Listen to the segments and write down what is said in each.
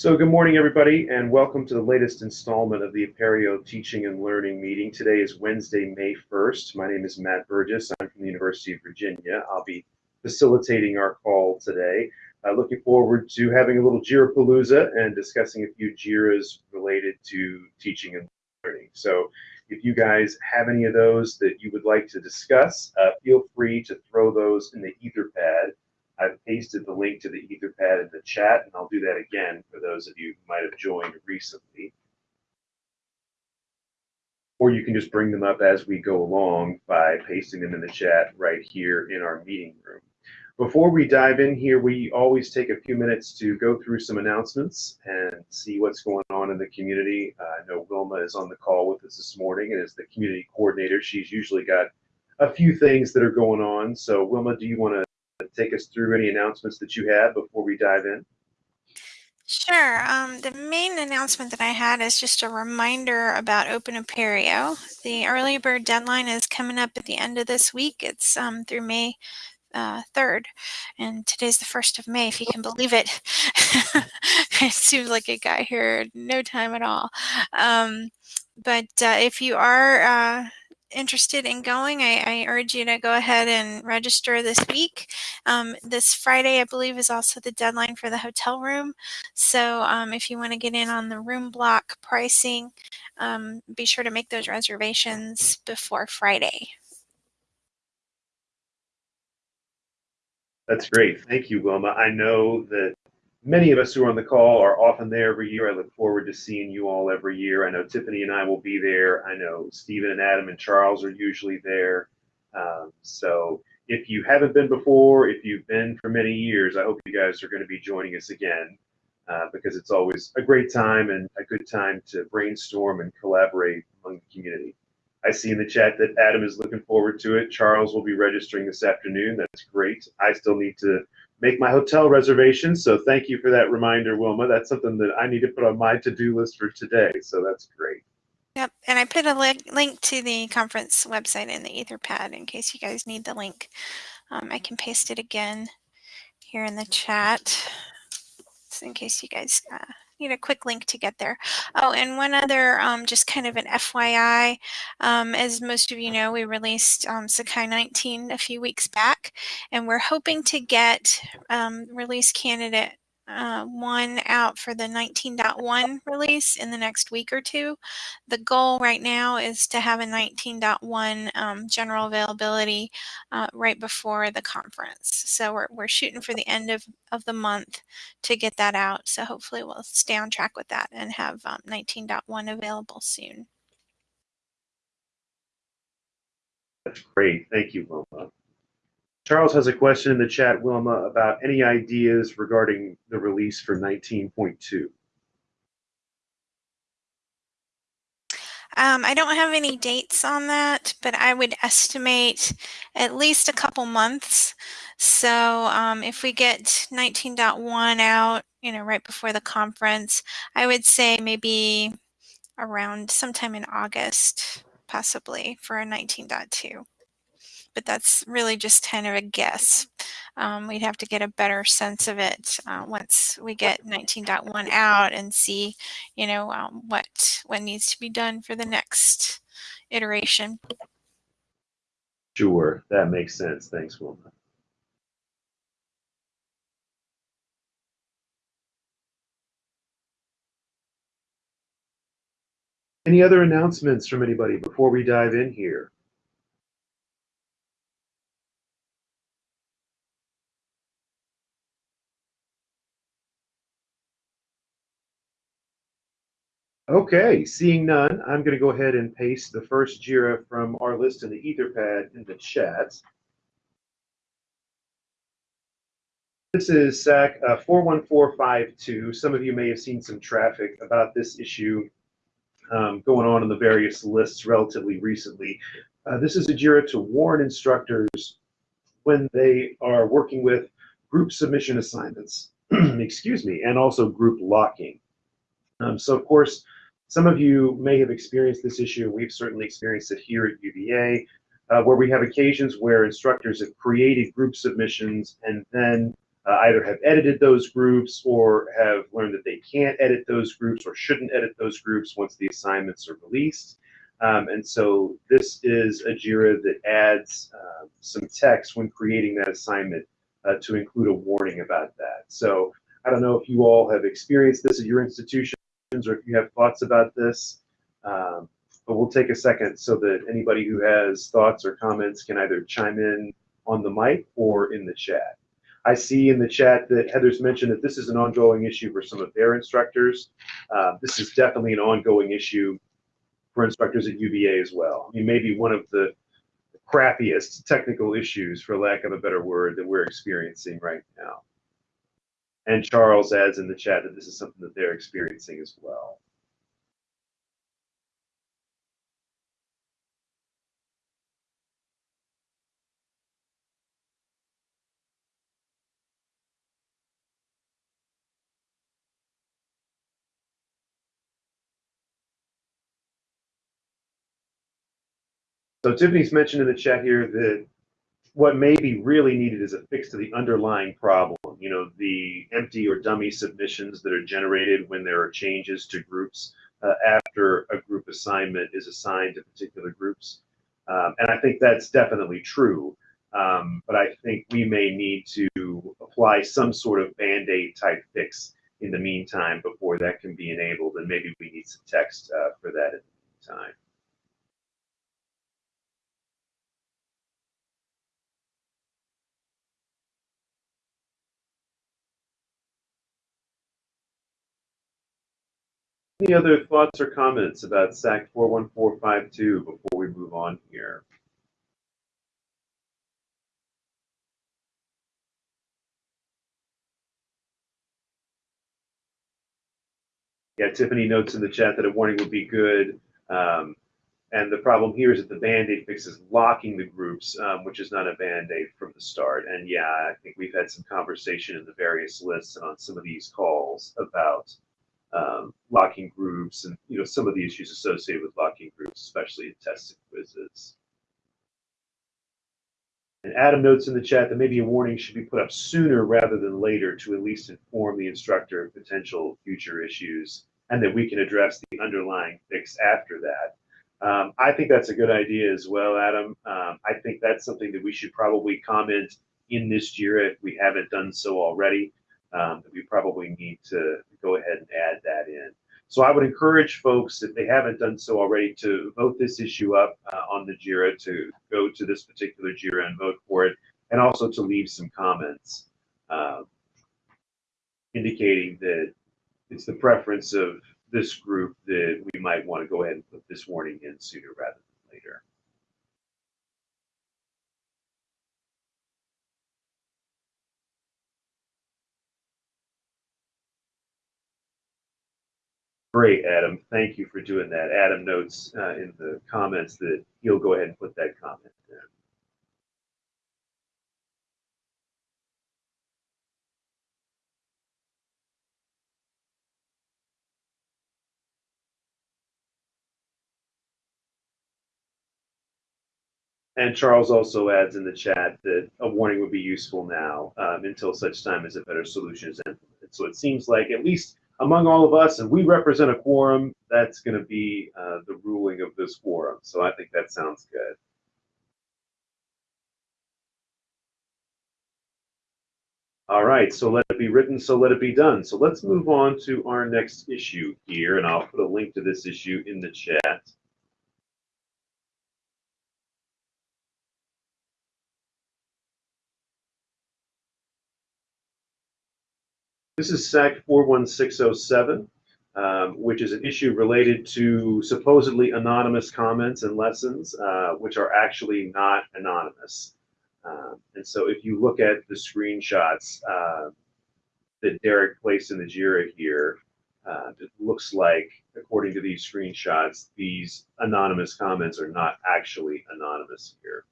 So good morning, everybody, and welcome to the latest installment of the Apereo Teaching and Learning meeting. Today is Wednesday, May 1st. My name is Matt Burgess. I'm from the University of Virginia. I'll be facilitating our call today. Uh, looking forward to having a little JIRA Palooza and discussing a few JIRAs related to teaching and learning. So if you guys have any of those that you would like to discuss, uh, feel free to throw those in the Etherpad I've pasted the link to the Etherpad in the chat, and I'll do that again for those of you who might have joined recently. Or you can just bring them up as we go along by pasting them in the chat right here in our meeting room. Before we dive in here, we always take a few minutes to go through some announcements and see what's going on in the community. Uh, I know Wilma is on the call with us this morning, and as the community coordinator, she's usually got a few things that are going on. So, Wilma, do you want to take us through any announcements that you have before we dive in? Sure. Um, the main announcement that I had is just a reminder about Open Apereo. The early bird deadline is coming up at the end of this week. It's um, through May uh, 3rd, and today's the 1st of May, if you can believe it. it seems like it got here no time at all. Um, but uh, if you are uh, interested in going, I, I, urge you to go ahead and register this week. Um, this Friday, I believe, is also the deadline for the hotel room. So um, if you want to get in on the room block pricing, um, be sure to make those reservations before Friday. That's great. Thank you, Wilma. I know that many of us who are on the call are often there every year. I look forward to seeing you all every year. I know Tiffany and I will be there. I know Stephen and Adam and Charles are usually there. Um, so if you haven't been before, if you've been for many years, I hope you guys are going to be joining us again uh, because it's always a great time and a good time to brainstorm and collaborate among the community. I see in the chat that Adam is looking forward to it. Charles will be registering this afternoon. That's great. I still need to make my hotel reservations. So thank you for that reminder, Wilma. That's something that I need to put on my to-do list for today. So that's great. Yep, and I put a li link to the conference website in the Etherpad in case you guys need the link. Um, I can paste it again here in the chat, in case you guys uh, need a quick link to get there. Oh, and one other, um, just kind of an FYI, um, as most of you know, we released um, Sakai 19 a few weeks back, and we're hoping to get um, release candidate uh, one out for the 19.1 release in the next week or two. The goal right now is to have a 19.1 um, general availability uh, right before the conference. So we're, we're shooting for the end of, of the month to get that out. So hopefully we'll stay on track with that and have um, 19.1 available soon. That's great. Thank you, Wilma. Charles has a question in the chat, Wilma, about any ideas regarding the release for 19.2. Um, I don't have any dates on that, but I would estimate at least a couple months. So um, if we get 19.1 out, you know, right before the conference, I would say maybe around sometime in August, possibly for a 19.2 but that's really just kind of a guess. Um, we'd have to get a better sense of it uh, once we get 19.1 out and see, you know, um, what what needs to be done for the next iteration. Sure, that makes sense. Thanks, Wilma. Any other announcements from anybody before we dive in here? Okay, seeing none, I'm going to go ahead and paste the first JIRA from our list in the Etherpad in the chat. This is SAK uh, 41452. Some of you may have seen some traffic about this issue um, going on in the various lists relatively recently. Uh, this is a JIRA to warn instructors when they are working with group submission assignments, excuse me, and also group locking. Um, so, of course, some of you may have experienced this issue. We've certainly experienced it here at UVA, uh, where we have occasions where instructors have created group submissions and then uh, either have edited those groups or have learned that they can't edit those groups or shouldn't edit those groups once the assignments are released. Um, and so this is a JIRA that adds uh, some text when creating that assignment uh, to include a warning about that. So I don't know if you all have experienced this at your institutions or if you have thoughts about this, um, but we'll take a second so that anybody who has thoughts or comments can either chime in on the mic or in the chat. I see in the chat that Heather's mentioned that this is an ongoing issue for some of their instructors. Uh, this is definitely an ongoing issue for instructors at UVA as well. I mean, maybe one of the crappiest technical issues, for lack of a better word, that we're experiencing right now. And Charles adds in the chat that this is something that they're experiencing as well. So Tiffany's mentioned in the chat here that what may be really needed is a fix to the underlying problem. You know, the empty or dummy submissions that are generated when there are changes to groups uh, after a group assignment is assigned to particular groups. Um, and I think that's definitely true. Um, but I think we may need to apply some sort of band-aid type fix in the meantime before that can be enabled. And maybe we need some text uh, for that in the meantime. Any other thoughts or comments about SAK 41452 before we move on here? Yeah, Tiffany notes in the chat that a warning would be good. Um, and the problem here is that the Band-Aid fix is locking the groups, um, which is not a Band-Aid from the start. And yeah, I think we've had some conversation in the various lists and on some of these calls about um, locking groups and you know some of the issues associated with locking groups, especially in tests and quizzes. And Adam notes in the chat that maybe a warning should be put up sooner rather than later to at least inform the instructor of potential future issues and that we can address the underlying fix after that. Um, I think that's a good idea as well, Adam. Um, I think that's something that we should probably comment in this JIRA if we haven't done so already um, we probably need to go ahead and add that in. So I would encourage folks, if they haven't done so already, to vote this issue up uh, on the JIRA, to go to this particular JIRA and vote for it, and also to leave some comments uh, indicating that it's the preference of this group that we might want to go ahead and put this warning in sooner rather than later. Great, Adam. Thank you for doing that. Adam notes uh, in the comments that he'll go ahead and put that comment in. And Charles also adds in the chat that a warning would be useful now um, until such time as a better solution is implemented. So it seems like at least among all of us, and we represent a quorum, that's going to be uh, the ruling of this quorum. So I think that sounds good. All right, so let it be written, so let it be done. So let's move on to our next issue here, and I'll put a link to this issue in the chat. This is SAK 41607, um, which is an issue related to supposedly anonymous comments and lessons, uh, which are actually not anonymous. Um, and so if you look at the screenshots uh, that Derek placed in the JIRA here, uh, it looks like, according to these screenshots, these anonymous comments are not actually anonymous here.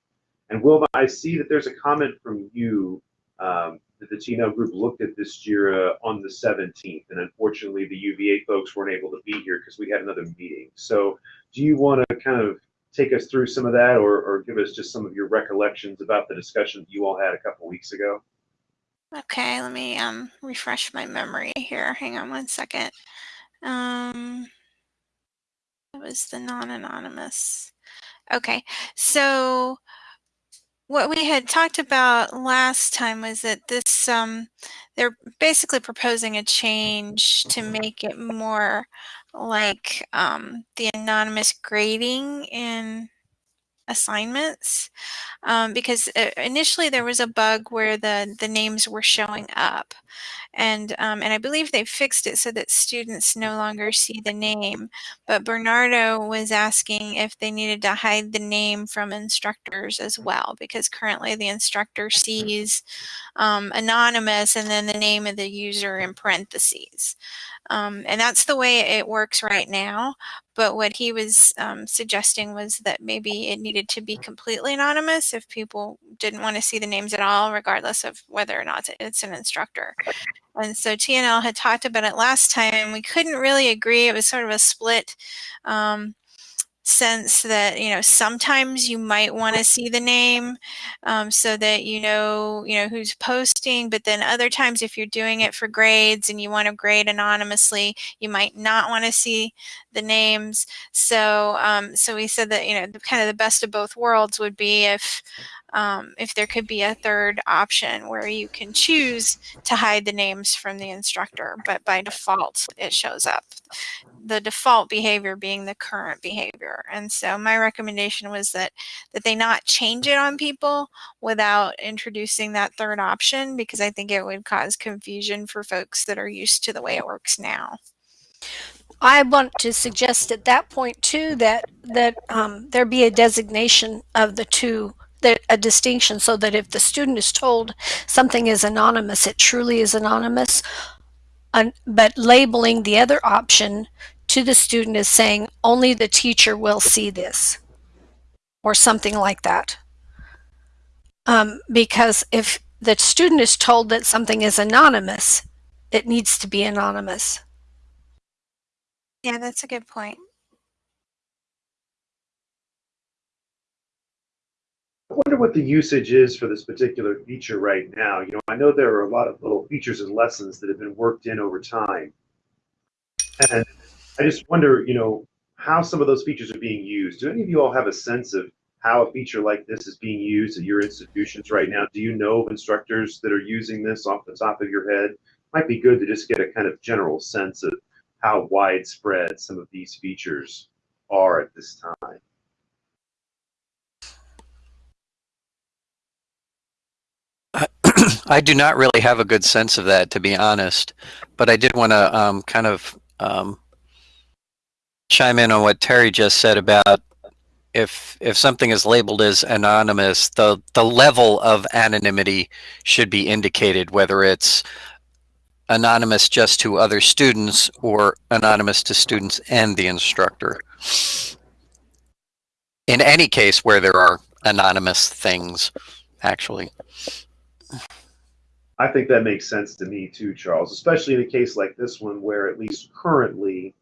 And Wilma, I see that there's a comment from you um, the TNL group looked at this JIRA on the 17th, and unfortunately the UVA folks weren't able to be here because we had another meeting. So do you want to kind of take us through some of that or, or give us just some of your recollections about the discussion that you all had a couple weeks ago? Okay, let me um, refresh my memory here. Hang on one second. Um, that was the non-anonymous. Okay, so what we had talked about last time was that this um, they're basically proposing a change to make it more like um, the anonymous grading in assignments um, because uh, initially there was a bug where the the names were showing up and um, and I believe they fixed it so that students no longer see the name but Bernardo was asking if they needed to hide the name from instructors as well because currently the instructor sees um, anonymous and then the name of the user in parentheses um, and that's the way it works right now. But what he was um, suggesting was that maybe it needed to be completely anonymous if people didn't want to see the names at all, regardless of whether or not it's an instructor. And so TNL had talked about it last time, and we couldn't really agree. It was sort of a split. Um, sense that you know sometimes you might want to see the name um, so that you know you know who's posting but then other times if you're doing it for grades and you want to grade anonymously you might not want to see the names. So um, so we said that you know the, kind of the best of both worlds would be if um, if there could be a third option where you can choose to hide the names from the instructor but by default it shows up the default behavior being the current behavior. And so my recommendation was that that they not change it on people without introducing that third option because I think it would cause confusion for folks that are used to the way it works now. I want to suggest at that point too that that um, there be a designation of the two a distinction so that if the student is told something is anonymous, it truly is anonymous. but labeling the other option to the student as saying only the teacher will see this or something like that. Um, because if the student is told that something is anonymous, it needs to be anonymous. Yeah, that's a good point. I wonder what the usage is for this particular feature right now. You know, I know there are a lot of little features and lessons that have been worked in over time. And I just wonder, you know, how some of those features are being used. Do any of you all have a sense of how a feature like this is being used at your institutions right now? Do you know of instructors that are using this off the top of your head? Might be good to just get a kind of general sense of how widespread some of these features are at this time. I do not really have a good sense of that, to be honest, but I did want to um, kind of um, chime in on what Terry just said about if if something is labeled as anonymous, the the level of anonymity should be indicated, whether it's anonymous just to other students or anonymous to students and the instructor. In any case where there are anonymous things, actually. I think that makes sense to me too, Charles, especially in a case like this one where at least currently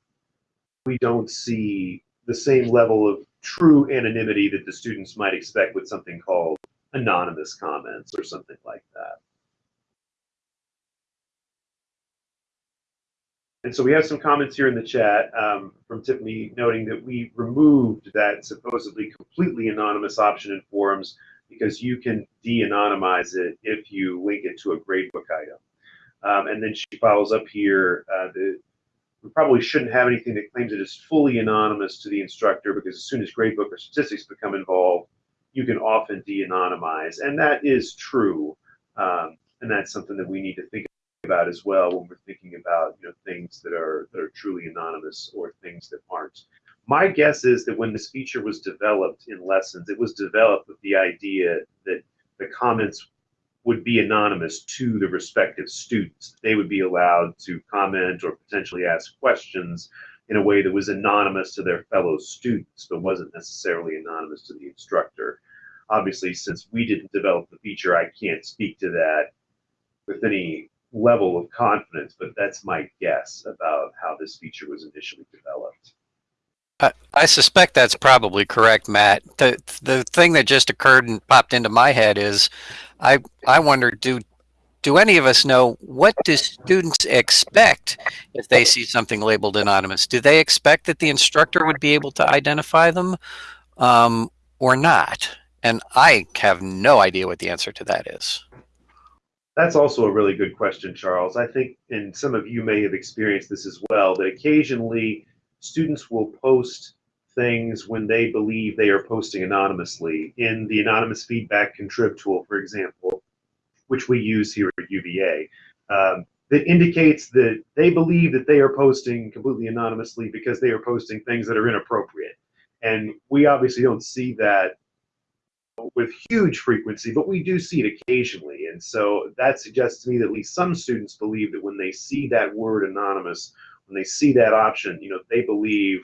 we don't see the same level of true anonymity that the students might expect with something called anonymous comments or something like that. And so we have some comments here in the chat um, from Tiffany noting that we removed that supposedly completely anonymous option in forums because you can de-anonymize it if you link it to a gradebook item. Um, and then she follows up here, uh, we probably shouldn't have anything that claims it is fully anonymous to the instructor because as soon as gradebook or statistics become involved, you can often de-anonymize. And that is true. Um, and that's something that we need to think about as well when we're thinking about you know things that are that are truly anonymous or things that aren't. My guess is that when this feature was developed in lessons, it was developed with the idea that the comments would be anonymous to the respective students. They would be allowed to comment or potentially ask questions in a way that was anonymous to their fellow students, but wasn't necessarily anonymous to the instructor. Obviously, since we didn't develop the feature, I can't speak to that with any level of confidence, but that's my guess about how this feature was initially developed. I, suspect that's probably correct, Matt. The the thing that just occurred and popped into my head is, I I wonder do do any of us know what do students expect if they see something labeled anonymous? Do they expect that the instructor would be able to identify them um, or not? And I have no idea what the answer to that is. That's also a really good question, Charles. I think, and some of you may have experienced this as well, that occasionally students will post things when they believe they are posting anonymously. In the anonymous feedback contrib tool, for example, which we use here at UVA, um, that indicates that they believe that they are posting completely anonymously because they are posting things that are inappropriate. And we obviously don't see that with huge frequency, but we do see it occasionally. And so that suggests to me that at least some students believe that when they see that word anonymous, when they see that option, you know, they believe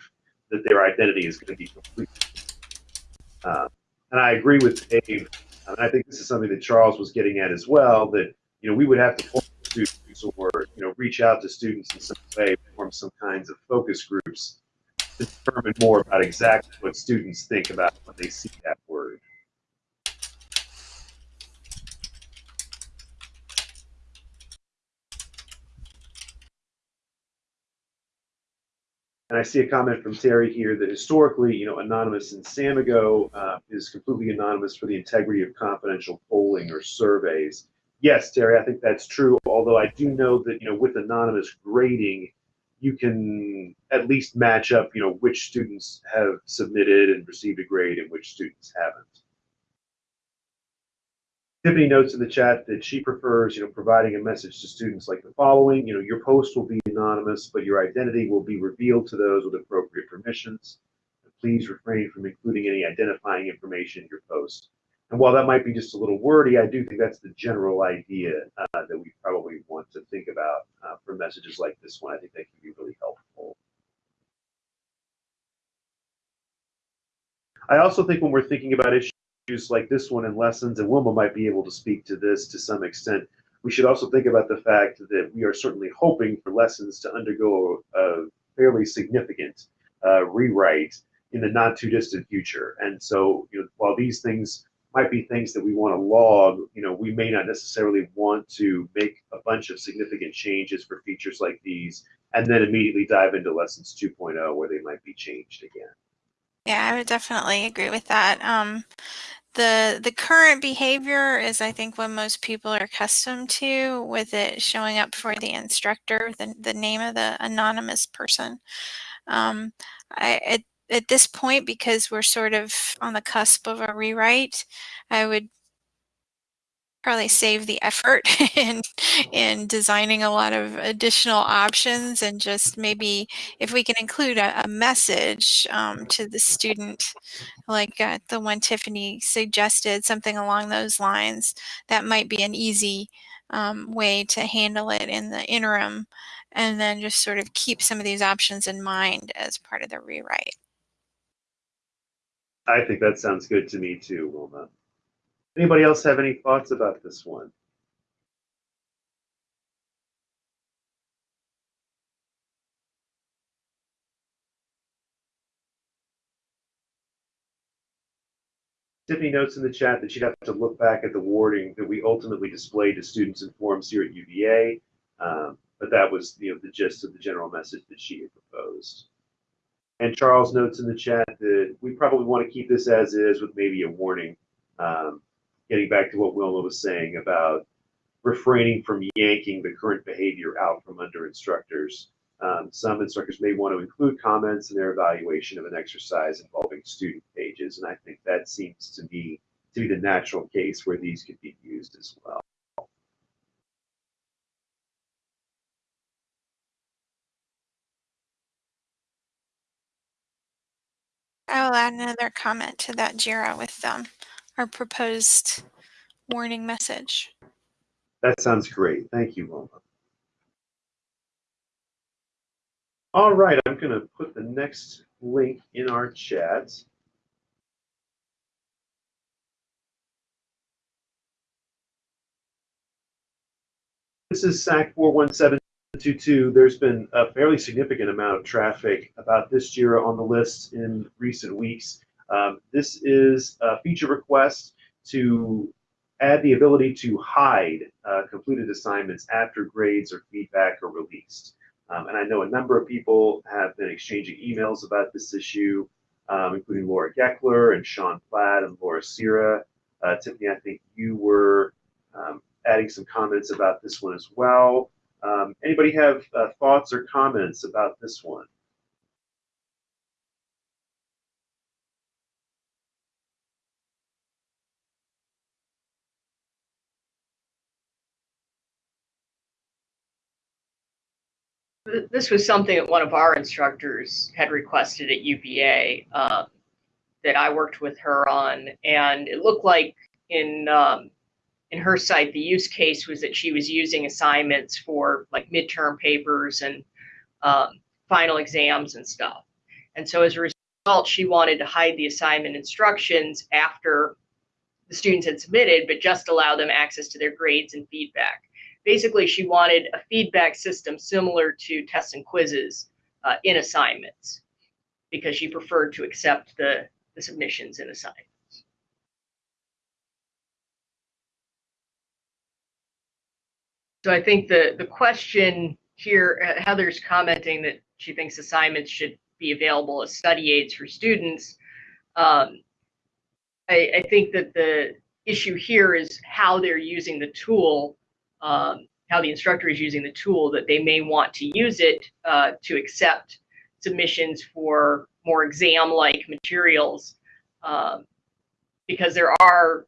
that their identity is going to be complete. Uh, and I agree with Dave. And I think this is something that Charles was getting at as well. That you know we would have to form students or you know reach out to students in some way, form some kinds of focus groups to determine more about exactly what students think about when they see that word. And I see a comment from Terry here that historically, you know, anonymous in Samigo uh, is completely anonymous for the integrity of confidential polling or surveys. Yes, Terry, I think that's true. Although I do know that, you know, with anonymous grading, you can at least match up, you know, which students have submitted and received a grade and which students haven't. Tiffany notes in the chat that she prefers, you know, providing a message to students like the following. You know, your post will be anonymous, but your identity will be revealed to those with appropriate permissions. Please refrain from including any identifying information in your post. And while that might be just a little wordy, I do think that's the general idea uh, that we probably want to think about uh, for messages like this one. I think that can be really helpful. I also think when we're thinking about issues issues like this one in lessons, and Wilma might be able to speak to this to some extent. We should also think about the fact that we are certainly hoping for lessons to undergo a fairly significant uh, rewrite in the not too distant future. And so, you know, while these things might be things that we want to log, you know, we may not necessarily want to make a bunch of significant changes for features like these and then immediately dive into lessons 2.0 where they might be changed again. Yeah, I would definitely agree with that. Um, the the current behavior is, I think, what most people are accustomed to, with it showing up for the instructor, the the name of the anonymous person. Um, I at at this point, because we're sort of on the cusp of a rewrite, I would probably save the effort in in designing a lot of additional options and just maybe if we can include a, a message um, to the student like uh, the one Tiffany suggested something along those lines that might be an easy um, way to handle it in the interim and then just sort of keep some of these options in mind as part of the rewrite. I think that sounds good to me too, Wilma. Anybody else have any thoughts about this one? Tiffany notes in the chat that she'd have to look back at the wording that we ultimately displayed to students and forums here at UVA, um, but that was you know the gist of the general message that she had proposed. And Charles notes in the chat that we probably want to keep this as is with maybe a warning um, getting back to what Wilma was saying about refraining from yanking the current behavior out from under instructors. Um, some instructors may want to include comments in their evaluation of an exercise involving student pages, and I think that seems to me to be the natural case where these could be used as well. I will add another comment to that JIRA with um, our proposed warning message. That sounds great. Thank you, Wilma. All right, I'm going to put the next link in our chat. This is SAK 41722. There's been a fairly significant amount of traffic about this JIRA on the list in recent weeks. Um, this is a feature request to add the ability to hide uh, completed assignments after grades or feedback are released. Um, and I know a number of people have been exchanging emails about this issue, um, including Laura Geckler and Sean Platt and Laura Sierra. Uh, Tiffany, I think you were um, adding some comments about this one as well. Um, anybody have uh, thoughts or comments about this one? This was something that one of our instructors had requested at UVA um, that I worked with her on, and it looked like in um, in her site the use case was that she was using assignments for like midterm papers and um, final exams and stuff, and so as a result, she wanted to hide the assignment instructions after the students had submitted, but just allow them access to their grades and feedback basically she wanted a feedback system similar to tests and quizzes uh, in assignments because she preferred to accept the, the submissions in assignments. So I think the, the question here, uh, Heather's commenting that she thinks assignments should be available as study aids for students. Um, I, I think that the issue here is how they're using the tool um, how the instructor is using the tool that they may want to use it uh, to accept submissions for more exam-like materials um, because there are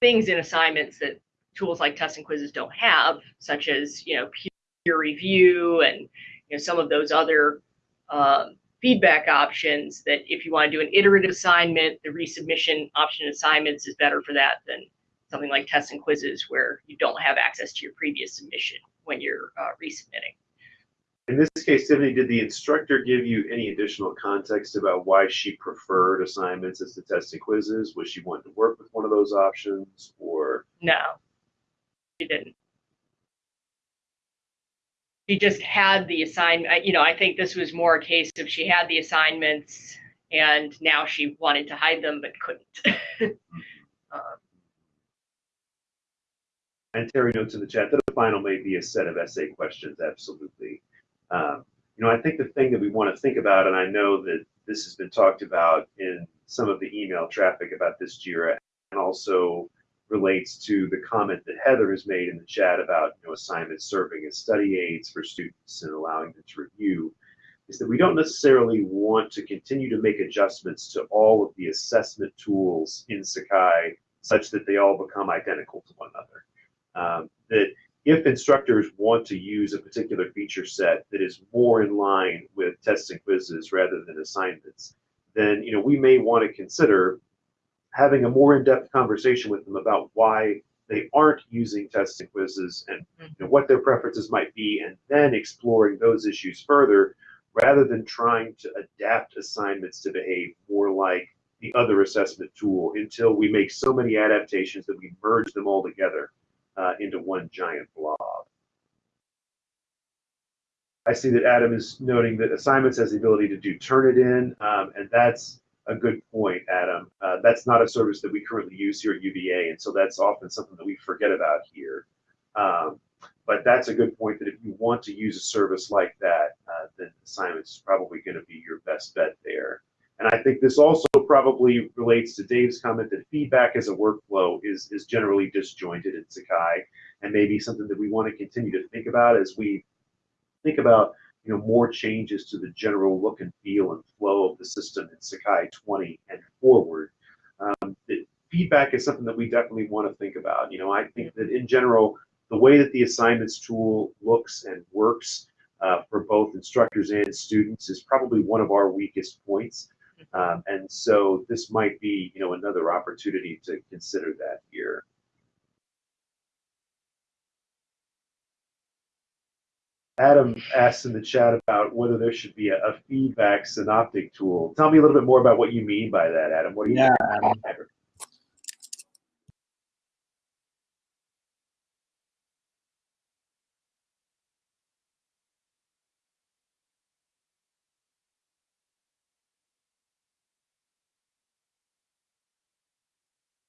things in assignments that tools like tests and quizzes don't have, such as you know peer review and you know some of those other um, feedback options. That if you want to do an iterative assignment, the resubmission option assignments is better for that than something like tests and quizzes where you don't have access to your previous submission when you're uh, resubmitting. In this case, Tiffany, did the instructor give you any additional context about why she preferred assignments as the tests and quizzes? Was she wanting to work with one of those options or? No, she didn't. She just had the assignment. You know, I think this was more a case of she had the assignments and now she wanted to hide them but couldn't. um, and Terry notes in the chat that the final may be a set of essay questions. Absolutely. Um, you know, I think the thing that we want to think about, and I know that this has been talked about in some of the email traffic about this JIRA, and also relates to the comment that Heather has made in the chat about you know assignments serving as study aids for students and allowing them to review, is that we don't necessarily want to continue to make adjustments to all of the assessment tools in Sakai such that they all become identical to one another um, that if instructors want to use a particular feature set that is more in line with tests and quizzes rather than assignments, then you know we may want to consider having a more in-depth conversation with them about why they aren't using tests and quizzes and you know, what their preferences might be, and then exploring those issues further rather than trying to adapt assignments to behave more like the other assessment tool until we make so many adaptations that we merge them all together uh, into one giant blob. I see that Adam is noting that assignments has the ability to do Turnitin, um, and that's a good point, Adam. Uh, that's not a service that we currently use here at UVA, and so that's often something that we forget about here. Um, but that's a good point that if you want to use a service like that, uh, then assignments is probably going to be your best bet there. And I think this also probably relates to Dave's comment that feedback as a workflow is, is generally disjointed in Sakai and maybe something that we want to continue to think about as we think about you know more changes to the general look and feel and flow of the system in Sakai 20 and forward. Um, feedback is something that we definitely want to think about. You know, I think that in general, the way that the assignments tool looks and works uh, for both instructors and students is probably one of our weakest points. Um, and so this might be, you know, another opportunity to consider that here. Adam asked in the chat about whether there should be a, a, feedback synoptic tool. Tell me a little bit more about what you mean by that, Adam. What do you yeah, mean?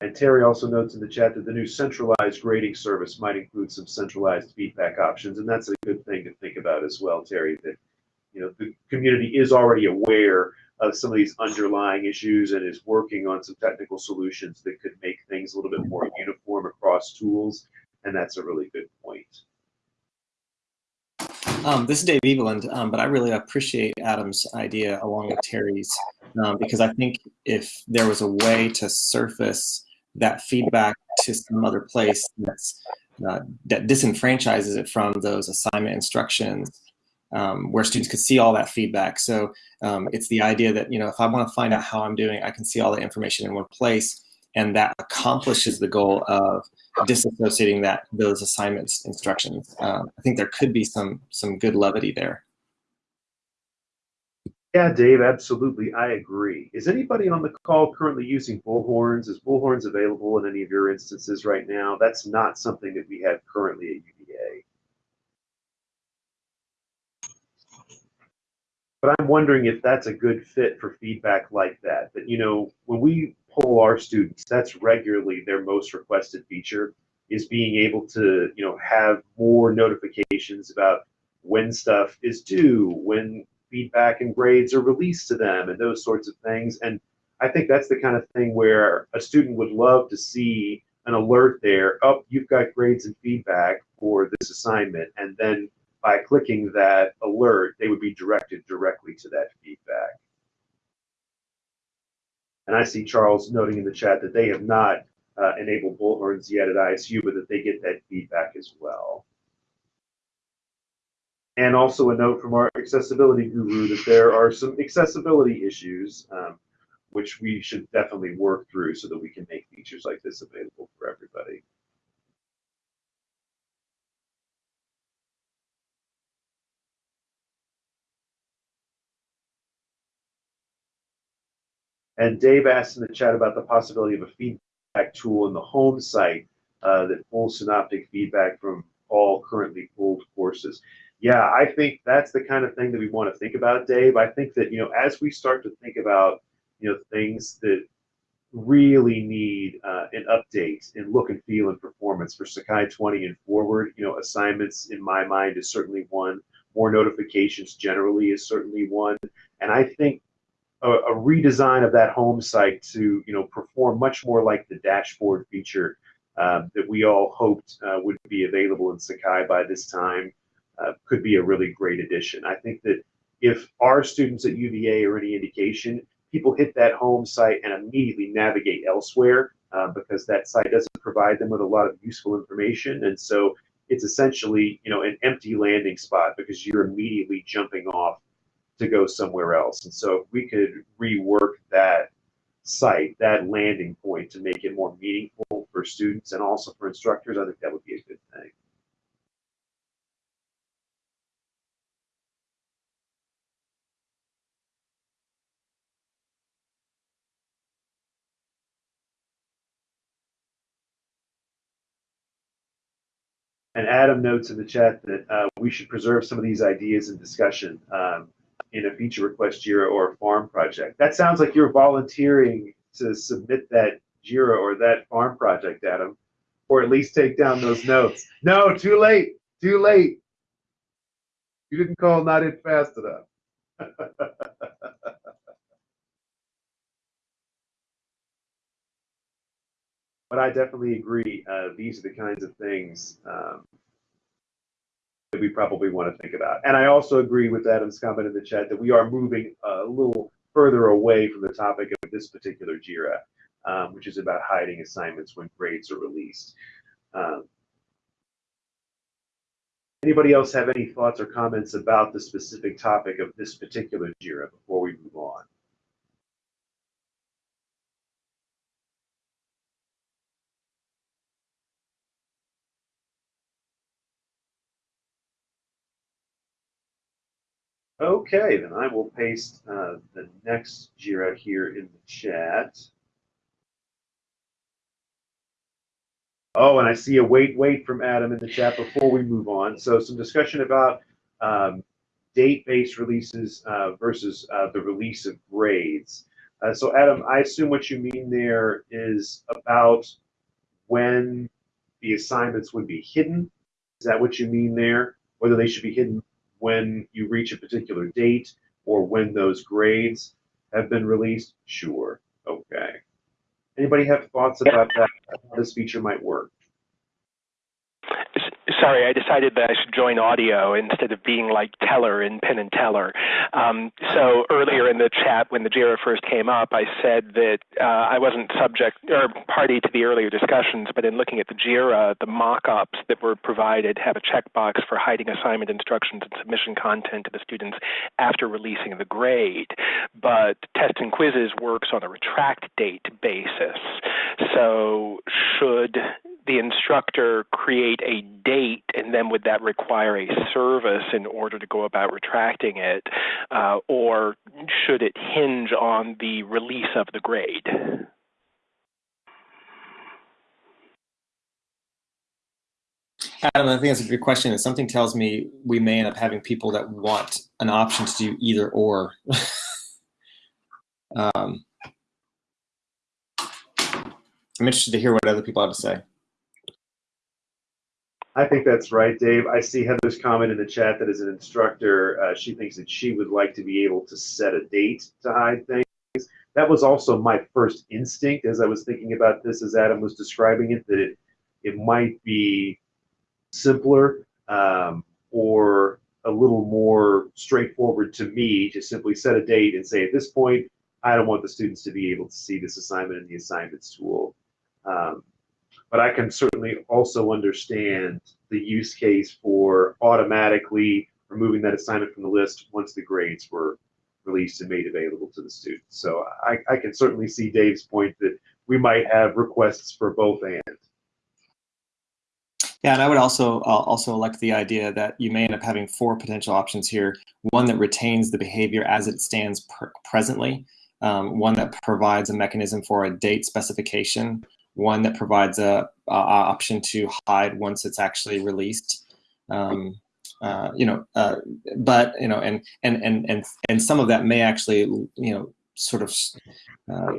And Terry also notes in the chat that the new centralized grading service might include some centralized feedback options, and that's a good thing to think about as well, Terry. That you know the community is already aware of some of these underlying issues and is working on some technical solutions that could make things a little bit more uniform across tools, and that's a really good point. Um, this is Dave Eveland, um, but I really appreciate Adam's idea along with Terry's um, because I think if there was a way to surface that feedback to some other place that's, uh, that disenfranchises it from those assignment instructions um, where students could see all that feedback. So um, it's the idea that, you know, if I want to find out how I'm doing, I can see all the information in one place and that accomplishes the goal of disassociating that those assignments instructions. Um, I think there could be some some good levity there. Yeah, Dave, absolutely. I agree. Is anybody on the call currently using bullhorns? Is bullhorns available in any of your instances right now? That's not something that we have currently at UVA. But I'm wondering if that's a good fit for feedback like that. That, you know, when we poll our students, that's regularly their most requested feature is being able to, you know, have more notifications about when stuff is due, when feedback and grades are released to them and those sorts of things. And I think that's the kind of thing where a student would love to see an alert there, oh, you've got grades and feedback for this assignment. And then by clicking that alert, they would be directed directly to that feedback. And I see Charles noting in the chat that they have not uh, enabled bullhorns yet at ISU, but that they get that feedback as well. And also a note from our accessibility guru that there are some accessibility issues, um, which we should definitely work through so that we can make features like this available for everybody. And Dave asked in the chat about the possibility of a feedback tool in the home site uh, that pulls synoptic feedback from all currently pulled courses. Yeah, I think that's the kind of thing that we want to think about, Dave. I think that, you know, as we start to think about, you know, things that really need uh, an update in look and feel and performance for Sakai 20 and forward, you know, assignments in my mind is certainly one. More notifications generally is certainly one. And I think a, a, redesign of that home site to you know perform much more like the dashboard feature uh, that we all hoped uh, would be available in Sakai by this time uh, could be a really great addition. I think that if our students at UVA are any indication, people hit that home site and immediately navigate elsewhere uh, because that site doesn't provide them with a lot of useful information, and so it's essentially you know an empty landing spot because you're immediately jumping off to go somewhere else. And so if we could rework that site, that landing point to make it more meaningful for students and also for instructors, I think that would be a good thing. And Adam notes in the chat that uh, we should preserve some of these ideas in discussion. Um, in a feature request JIRA or a farm project. That sounds like you're volunteering to submit that JIRA or that farm project, Adam, or at least take down those notes. No, too late, too late. You didn't call not in fast enough. but I definitely agree. Uh, these are the kinds of things um, that we probably want to think about. And I also agree with Adam's comment in the chat that we are moving a little further away from the topic of this particular JIRA, um, which is about hiding assignments when grades are released. Um, anybody else have any thoughts or comments about the specific topic of this particular JIRA before we move on? Okay, then I will paste uh, the next JIRA here in the chat. Oh, and I see a wait, wait from Adam in the chat before we move on. So some discussion about um, date-based releases uh, versus uh, the release of grades. Uh, so Adam, I assume what you mean there is about when the assignments would be hidden. Is that what you mean there? Whether they should be hidden when you reach a particular date or when those grades have been released? Sure. Okay. Anybody have thoughts about that? How this feature might work? Sorry, I decided that I should join audio instead of being like Teller in Penn and Teller. Um, so earlier in the chat, when the JIRA first came up, I said that uh, I wasn't subject or party to the earlier discussions, but in looking at the JIRA, the mock-ups that were provided have a checkbox for hiding assignment instructions and submission content to the students after releasing the grade. But Test and Quizzes works on a retract date basis. So should the instructor create a date, and then would that require a service in order to go about retracting it, uh, or should it hinge on the release of the grade? Adam, I think that's a good question. And something tells me we may end up having people that want an option to do either or. um, I'm interested to hear what other people have to say. I think that's right, Dave. I see Heather's comment in the chat that as an instructor, uh, she thinks that she would like to be able to set a date to hide things. That was also my first instinct as I was thinking about this, as Adam was describing it, that it, it might be simpler um, or a little more straightforward to me to simply set a date and say, at this point, I don't want the students to be able to see this assignment in the assignments tool. Um, but I can certainly also understand the use case for automatically removing that assignment from the list once the grades were released and made available to the students. So I, I can certainly see Dave's point that we might have requests for both and. Yeah, and I would also uh, also like the idea that you may end up having four potential options here. One that retains the behavior as it stands presently, um, one that provides a mechanism for a date specification, one that provides a, a option to hide once it's actually released. Um, uh, you know, uh, but you know, and and and and and some of that may actually, you know, sort of uh,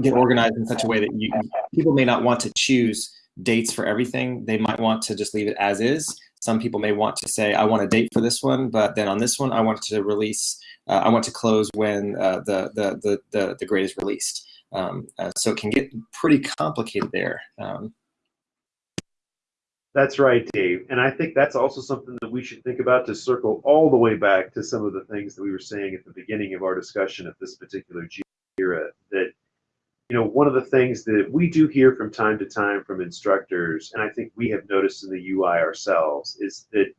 get organized in such a way that you people may not want to choose dates for everything. They might want to just leave it as is. Some people may want to say, I want a date for this one, but then on this one, I want to release, uh, I want to close when uh, the, the, the, the, the grade is released. Um, uh, so it can get pretty complicated there. Um, that's right, Dave. And I think that's also something that we should think about to circle all the way back to some of the things that we were saying at the beginning of our discussion of this particular JIRA. That, you know, one of the things that we do hear from time to time from instructors, and I think we have noticed in the UI ourselves, is that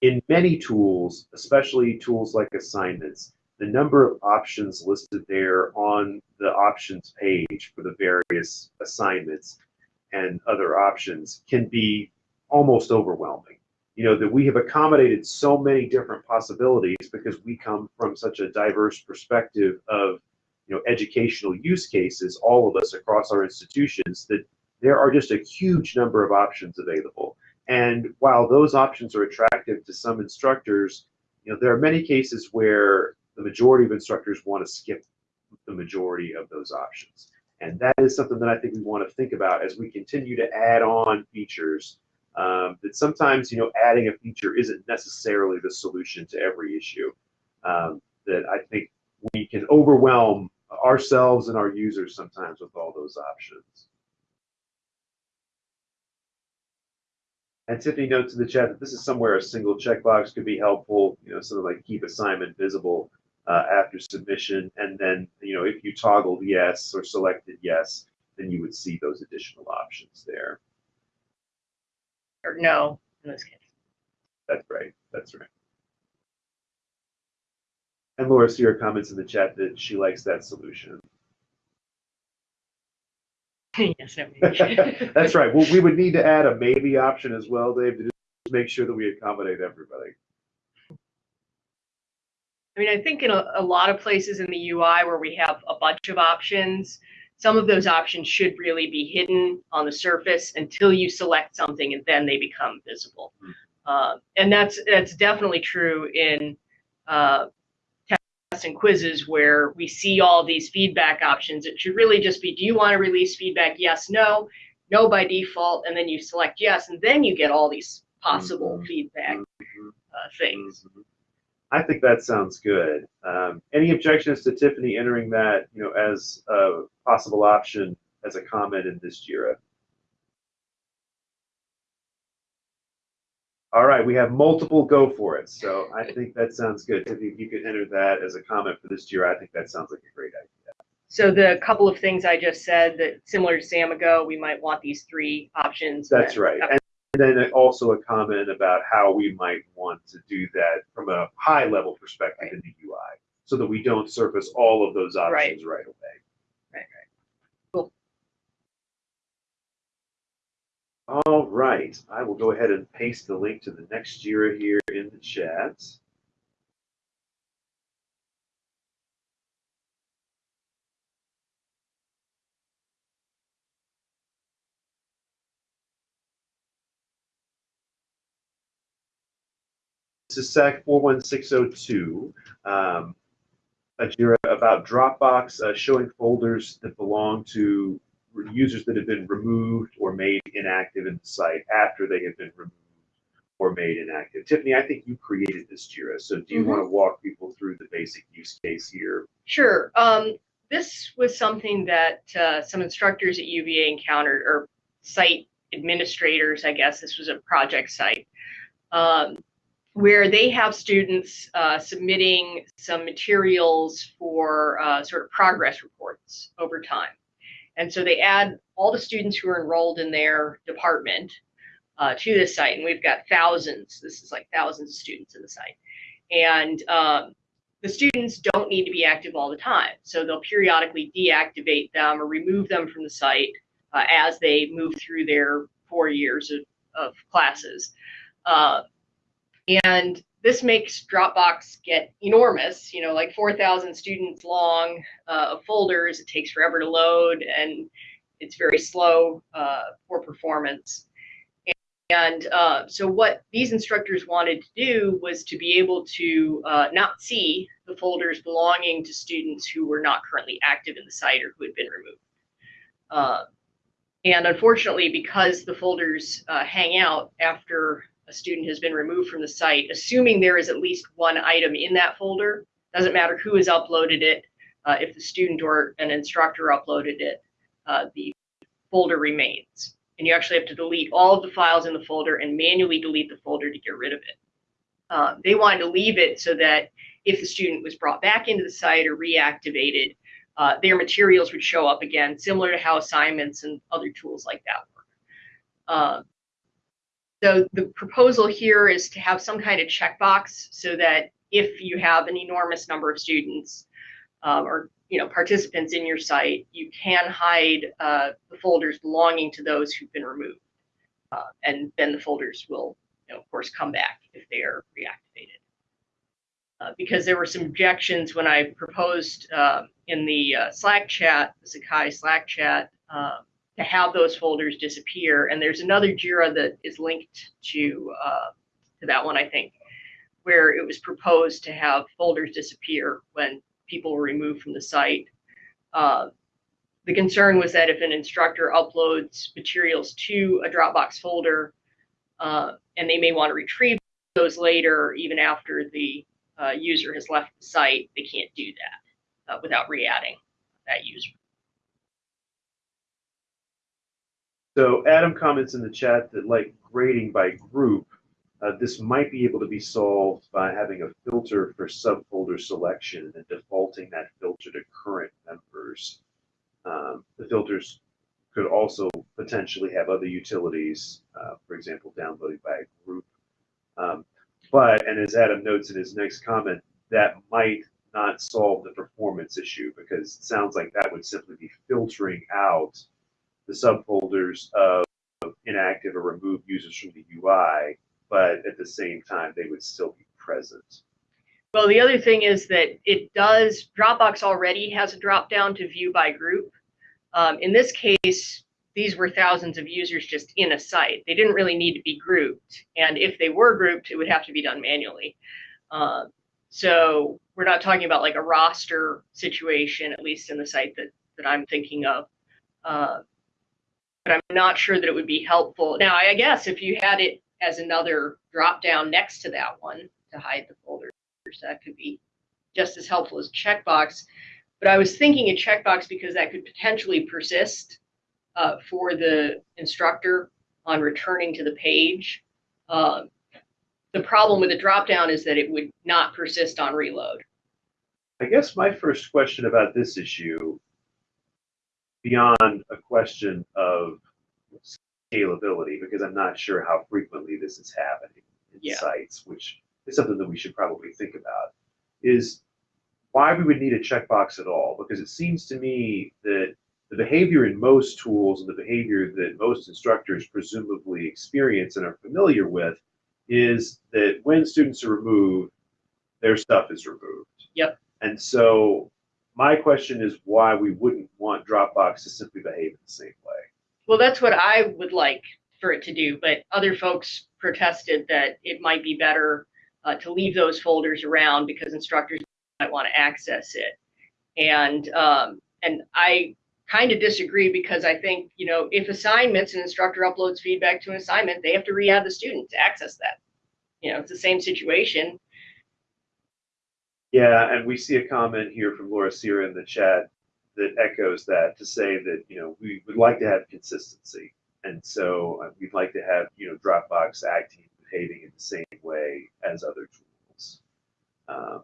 in many tools, especially tools like assignments, the number of options listed there on the options page for the various assignments and other options can be almost overwhelming. You know, that we have accommodated so many different possibilities because we come from such a diverse perspective of, you know, educational use cases, all of us across our institutions, that there are just a huge number of options available. And while those options are attractive to some instructors, you know, there are many cases where the majority of instructors want to skip the majority of those options. And that is something that I think we want to think about as we continue to add on features. Um, that sometimes, you know, adding a feature isn't necessarily the solution to every issue. Um, that I think we can overwhelm ourselves and our users sometimes with all those options. And Tiffany notes in the chat that this is somewhere a single checkbox could be helpful, you know, something like keep assignment visible uh, after submission. And then, you know, if you toggled yes or selected yes, then you would see those additional options there. Or no, in this case. That's right. That's right. And Laura Sierra comments in the chat that she likes that solution. yes. That's right. Well, we would need to add a maybe option as well, Dave, to just make sure that we accommodate everybody. I mean, I think in a, a, lot of places in the UI where we have a bunch of options, some of those options should really be hidden on the surface until you select something and then they become visible. Uh, and that's that's definitely true in uh, and quizzes where we see all these feedback options. It should really just be, do you want to release feedback? Yes, no, no by default, and then you select yes, and then you get all these possible Mhm. feedback Mhm. uh, things. Mhm. I think that sounds good. Um, any objections to Tiffany entering that, you know, as a possible option as a comment in this JIRA? All right, we have multiple go for it, so I think that sounds good. Tiffany, if you could enter that as a comment for this JIRA, I think that sounds like a great idea. So the couple of things I just said that similar to Samigo, we might want these three options. That's right. And then also a comment about how we might want to do that from a high level perspective in the UI, so that we don't surface all of those options right away. Right, right. Cool. All right, I will go ahead and paste the link to the next JIRA here in the chat. This is SAK 41602, um, a JIRA about Dropbox uh, showing folders that belong to users that have been removed or made inactive in the site after they have been removed or made inactive. Tiffany, I think you created this JIRA, so do you Mhm. want to walk people through the basic use case here? Sure. Um, this was something that uh, some instructors at UVA encountered, or site administrators, I guess. This was a project site. Um, where they have students uh, submitting some materials for uh, sort of progress reports over time. And so they add all the students who are enrolled in their department uh, to this site. And we've got thousands, this is like thousands of students in the site. And um, the students don't need to be active all the time. So they'll periodically deactivate them or remove them from the site uh, as they move through their four years of, of classes. Uh, and this makes Dropbox get enormous, you know, like 4,000 students long uh, of folders. It takes forever to load and it's very slow uh, for performance. And uh, so, what these instructors wanted to do was to be able to uh, not see the folders belonging to students who were not currently active in the site or who had been removed. Uh, and unfortunately, because the folders uh, hang out after a student has been removed from the site, assuming there is at least one item in that folder, doesn't matter who has uploaded it, uh, if the student or an instructor uploaded it, uh, the folder remains. And you actually have to delete all of the files in the folder and manually delete the folder to get rid of it. Uh, they wanted to leave it so that if the student was brought back into the site or reactivated, uh, their materials would show up again, similar to how assignments and other tools like that work. So the proposal here is to have some kind of checkbox so that if you have an enormous number of students um, or you know participants in your site, you can hide uh, the folders belonging to those who've been removed, uh, and then the folders will, you know, of course, come back if they are reactivated. Uh, because there were some objections when I proposed uh, in the uh, Slack chat, the Sakai Slack chat, uh, to have those folders disappear. And there's another JIRA that is linked to uh, to that one, I think, where it was proposed to have folders disappear when people were removed from the site. Uh, the concern was that if an instructor uploads materials to a Dropbox folder, uh, and they may want to retrieve those later, even after the uh, user has left the site, they can't do that uh, without re-adding that user. So Adam comments in the chat that like grading by group, uh, this might be able to be solved by having a filter for subfolder selection and defaulting that filter to current members. Um, the filters could also potentially have other utilities, uh, for example, downloading by a group. Um, but, and as Adam notes in his next comment, that might not solve the performance issue because it sounds like that would simply be filtering out the subfolders of inactive or removed users from the UI, but at the same time, they would still be present. Well, the other thing is that it does, Dropbox already has a drop down to view by group. Um, in this case, these were thousands of users just in a site. They didn't really need to be grouped. And if they were grouped, it would have to be done manually. Uh, So we're not talking about like a roster situation, at least in the site that, that I'm thinking of. Uh, but I'm not sure that it would be helpful. Now, I guess if you had it as another drop down next to that one to hide the folders, that could be just as helpful as a checkbox. But I was thinking a checkbox because that could potentially persist uh, for the instructor on returning to the page. Uh, the problem with the drop-down is that it would not persist on reload. I guess my first question about this issue, beyond a question of scalability, because I'm not sure how frequently this is happening in Yeah. sites, which is something that we should probably think about, is why we would need a checkbox at all. Because it seems to me that the behavior in most tools and the behavior that most instructors presumably experience and are familiar with is that when students are removed, their stuff is removed. Yep. And so my question is why we wouldn't want Dropbox to simply behave in the same way. Well, that's what I would like for it to do, but other folks protested that it might be better uh, to leave those folders around because instructors might want to access it. And um, and I kind of disagree because I think you know if assignments an instructor uploads feedback to an assignment, they have to re-add the student to access that. You know, it's the same situation. Yeah, and we see a comment here from Laura Sierra in the chat that echoes that to say that, you know, we would like to have consistency. And so uh, we'd like to have, you know, Dropbox acting, behaving in the same way as other tools. Um,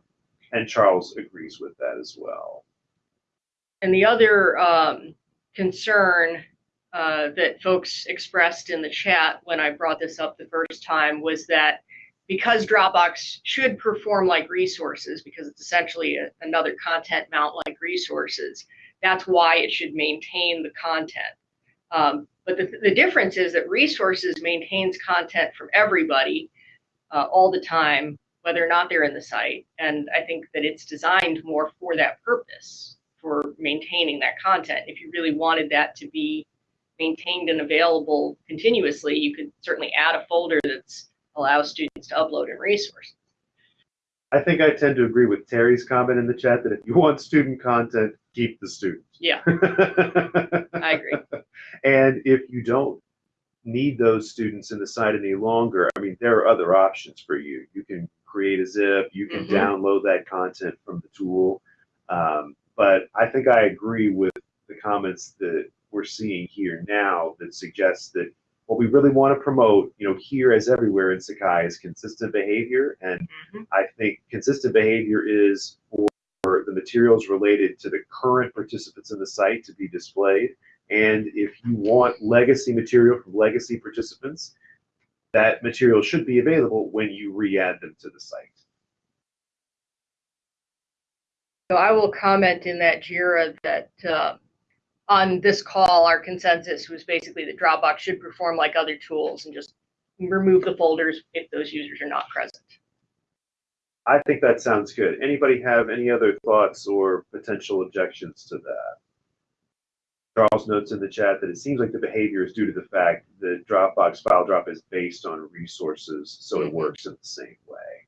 and Charles agrees with that as well. And the other um, concern uh, that folks expressed in the chat when I brought this up the first time was that because Dropbox should perform like resources, because it's essentially a, another content mount like resources, that's why it should maintain the content. Um, but the, the difference is that resources maintains content from everybody uh, all the time, whether or not they're in the site. And I think that it's designed more for that purpose, for maintaining that content. If you really wanted that to be maintained and available continuously, you could certainly add a folder that's allows students to upload and resources. I think I tend to agree with Terry's comment in the chat that if you want student content, keep the student. Yeah, I agree. And if you don't need those students in the site any longer, I mean, there are other options for you. You can create a zip, you can Mhm. download that content from the tool. Um, but I think I agree with the comments that we're seeing here now that suggests that what we really want to promote, you know, here as everywhere in Sakai is consistent behavior. And Mhm. I think consistent behavior is for the materials related to the current participants in the site to be displayed. And if you want legacy material from legacy participants, that material should be available when you re-add them to the site. So I will comment in that JIRA that uh, on this call, our consensus was basically that Dropbox should perform like other tools and just remove the folders if those users are not present. I think that sounds good. Anybody have any other thoughts or potential objections to that? Charles notes in the chat that it seems like the behavior is due to the fact that Dropbox file drop is based on resources, so it Mhm. works in the same way.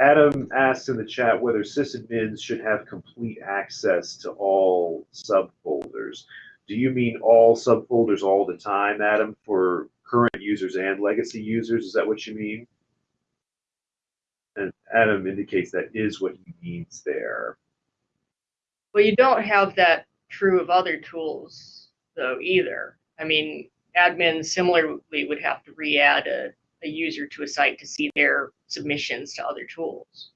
Adam asks in the chat whether sysadmins should have complete access to all subfolders. Do you mean all subfolders all the time, Adam, for current users and legacy users? Is that what you mean? And Adam indicates that is what he means there. Well, you don't have that true of other tools, though, either. I mean, admins similarly would have to re-add a, a user to a site to see their submissions to other tools.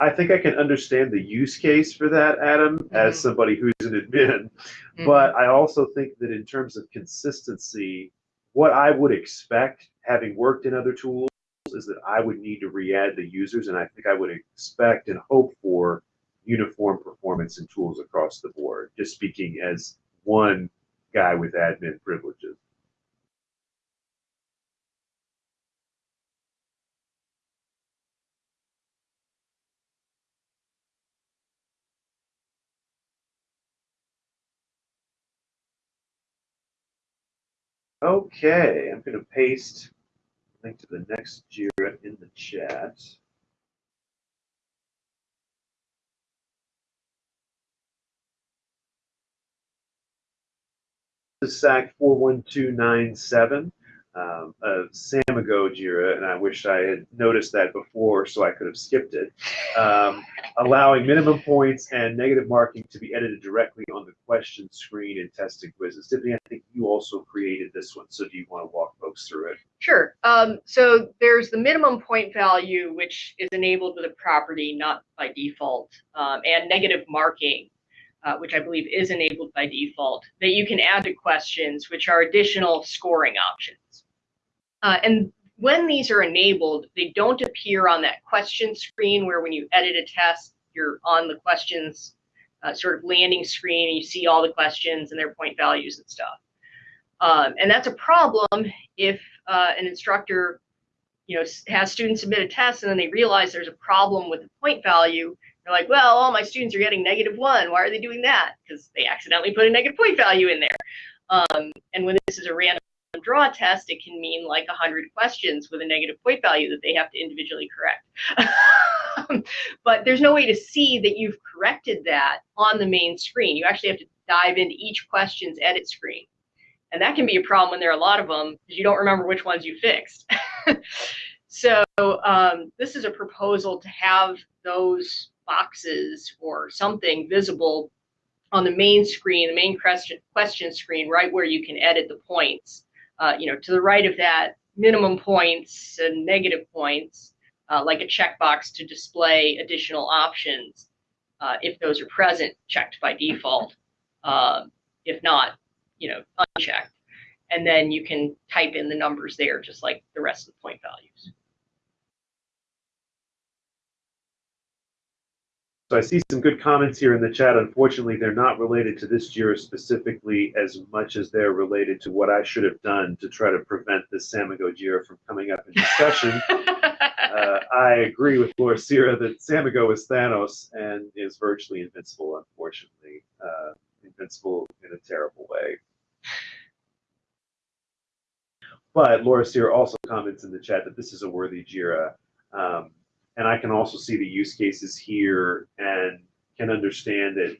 I think I can understand the use case for that, Adam, as Mhm. somebody who's an admin. Mhm. But I also think that in terms of consistency, what I would expect, having worked in other tools, is that I would need to re-add the users, and I think I would expect and hope for uniform performance in tools across the board. Just speaking as one guy with admin privileges. Okay, I'm going to paste link to the next JIRA in the chat. This is SAK 41297 um, a Samigo JIRA, and I wish I had noticed that before so I could have skipped it, um, allowing minimum points and negative marking to be edited directly on the question screen in testing quizzes. Tiffany, I think you also created this one, so do you want to walk folks through it? Sure. Um, so there's the minimum point value, which is enabled with a property, not by default, um, and negative marking, uh, which I believe is enabled by default, that you can add to questions, which are additional scoring options. Uh, and when these are enabled, they don't appear on that question screen where when you edit a test, you're on the questions uh, sort of landing screen and you see all the questions and their point values and stuff. Um, and that's a problem if uh, an instructor you know, has students submit a test and then they realize there's a problem with the point value. They're like, well, all my students are getting negative one. Why are they doing that? Because they accidentally put a negative point value in there. Um, and when this is a random draw test, it can mean like 100 questions with a negative point value that they have to individually correct. but there's no way to see that you've corrected that on the main screen. You actually have to dive into each question's edit screen. And that can be a problem when there are a lot of them because you don't remember which ones you fixed. so um, this is a proposal to have those boxes or something visible on the main screen, the main question, question screen, right where you can edit the points uh, you know, to the right of that, minimum points and negative points, uh, like a checkbox to display additional options uh, if those are present, checked by default. Uh, if not, you know, unchecked. And then you can type in the numbers there, just like the rest of the point values. So I see some good comments here in the chat. Unfortunately, they're not related to this JIRA specifically as much as they're related to what I should have done to try to prevent this Samigo JIRA from coming up in discussion. uh, I agree with Laura Sierra that Samigo is Thanos and is virtually invincible, unfortunately. Uh, invincible in a terrible way. But Laura Sierra also comments in the chat that this is a worthy JIRA. Um, and I can also see the use cases here and can understand that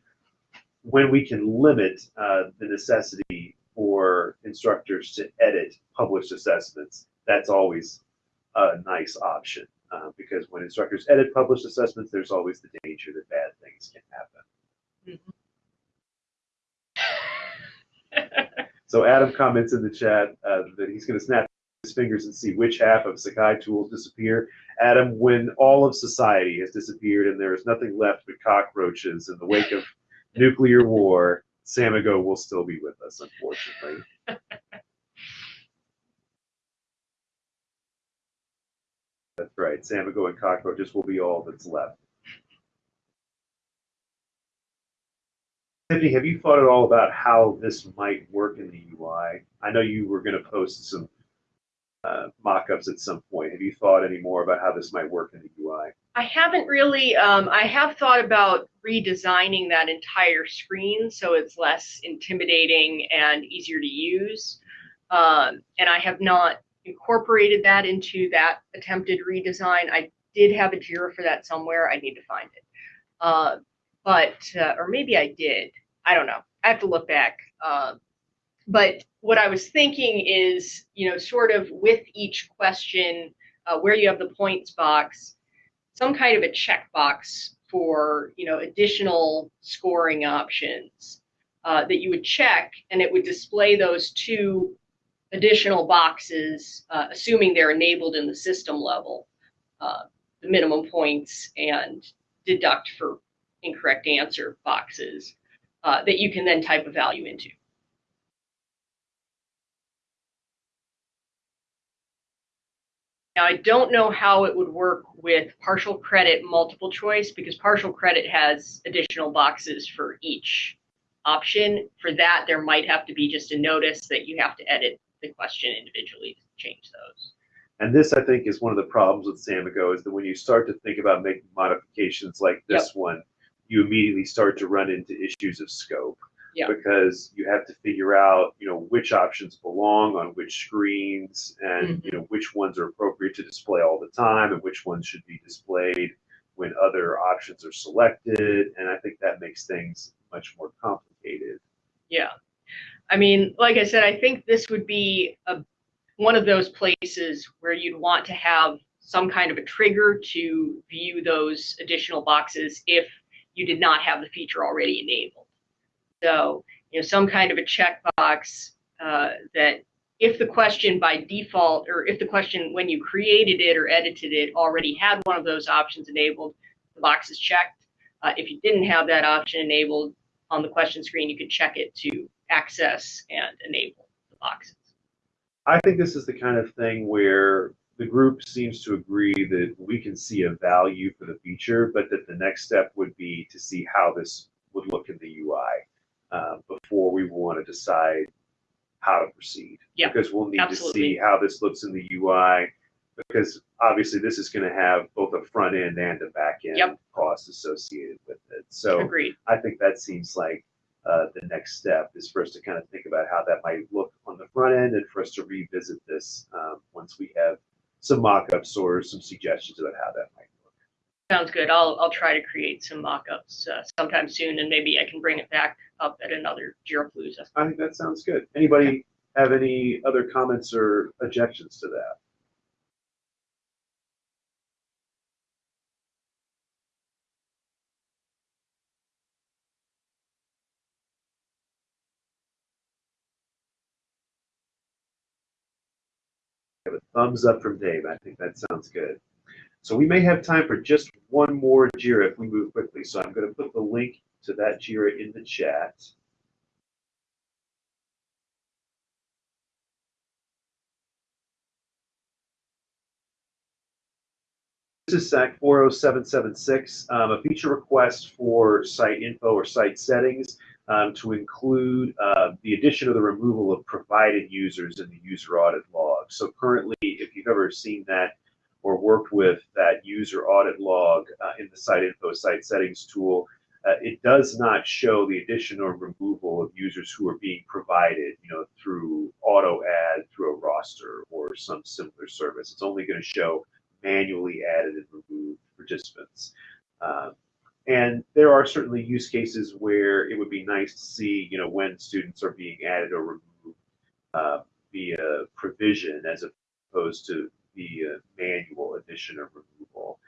when we can limit uh, the necessity for instructors to edit published assessments, that's always a nice option uh, because when instructors edit published assessments, there's always the danger that bad things can happen. so Adam comments in the chat uh, that he's going to snap his fingers and see which half of Sakai tools disappear. Adam, when all of society has disappeared and there is nothing left but cockroaches in the wake of nuclear war, Samigo will still be with us, unfortunately. That's right. Samigo and cockroaches will be all that's left. Tiffany, have you thought at all about how this might work in the UI? I know you were going to post some uh, mock-ups at some point. Have you thought any more about how this might work in the UI? I haven't really. Um, I have thought about redesigning that entire screen so it's less intimidating and easier to use. Um, and I have not incorporated that into that attempted redesign. I did have a JIRA for that somewhere. I need to find it. Uh, but, uh, or maybe I did. I don't know. I have to look back. Uh, but what I was thinking is, you know, sort of with each question, uh, where you have the points box, some kind of a checkbox for, you know, additional scoring options uh, that you would check, and it would display those two additional boxes, uh, assuming they're enabled in the system level, uh, the minimum points and deduct for incorrect answer boxes uh, that you can then type a value into. Now, I don't know how it would work with partial credit multiple choice because partial credit has additional boxes for each option. For that, there might have to be just a notice that you have to edit the question individually to change those. And this, I think, is one of the problems with Samigo is that when you start to think about making modifications like this yep. one, you immediately start to run into issues of scope. Yeah. Because you have to figure out, you know, which options belong on which screens and, mm-hmm. you know, which ones are appropriate to display all the time and which ones should be displayed when other options are selected. And I think that makes things much more complicated. Yeah. I mean, like I said, I think this would be a, one of those places where you'd want to have some kind of a trigger to view those additional boxes if you did not have the feature already enabled. So, you know, some kind of a checkbox uh, that if the question by default, or if the question when you created it or edited it already had one of those options enabled, the box is checked. Uh, if you didn't have that option enabled on the question screen, you could check it to access and enable the boxes. I think this is the kind of thing where the group seems to agree that we can see a value for the feature, but that the next step would be to see how this would look in the UI uh, before we want to decide how to proceed. Yeah, because we'll need absolutely. to see how this looks in the UI. Because obviously, this is going to have both a front end and a back end Yep. cost associated with it. So Agreed. I think that seems like uh, the next step is for us to kind of think about how that might look on the front end and for us to revisit this um, once we have some mock-ups or some suggestions about how that might. Sounds good. I'll, I'll try to create some mock-ups uh, sometime soon and maybe I can bring it back up at another Jirapalooza. I think that sounds good. Anybody have any other comments or objections to that? Thumbs up from Dave. I think that sounds good. So we may have time for just one more JIRA if we move quickly. So I'm going to put the link to that JIRA in the chat. This is SAK 40776, um, a feature request for site info or site settings um, to include uh, the addition of the removal of provided users in the user audit log. So currently, if you've ever seen that or worked with that user audit log uh, in the site info site settings tool, uh, it does not show the addition or removal of users who are being provided, you know, through auto add, through a roster or some similar service. It's only going to show manually added and removed participants. Um, and there are certainly use cases where it would be nice to see, you know, when students are being added or removed uh, via provision as opposed to via manual addition or removal.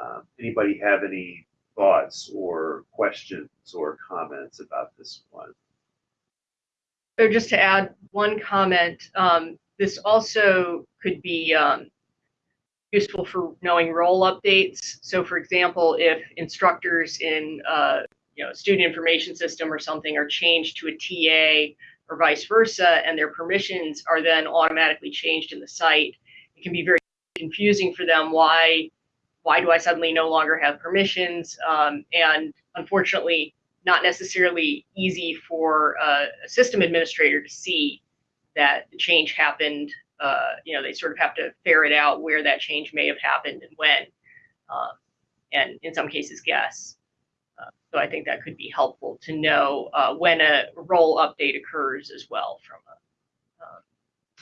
Um, anybody have any thoughts or questions or comments about this one? So just to add one comment, um, this also could be um, useful for knowing role updates. So for example, if instructors in uh, you know student information system or something are changed to a TA or vice versa, and their permissions are then automatically changed in the site, can be very confusing for them why why do I suddenly no longer have permissions? Um, and unfortunately, not necessarily easy for a system administrator to see that the change happened uh, you know, they sort of have to ferret out where that change may have happened and when, um, and in some cases guess. Uh, so I think that could be helpful to know uh, when a role update occurs as well from a,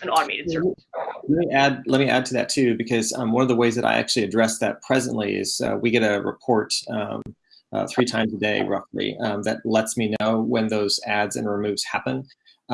an automated service. Let me add. Let me add to that too, because um, one of the ways that I actually address that presently is uh, we get a report um, uh, three times a day, roughly, um, that lets me know when those adds and removes happen.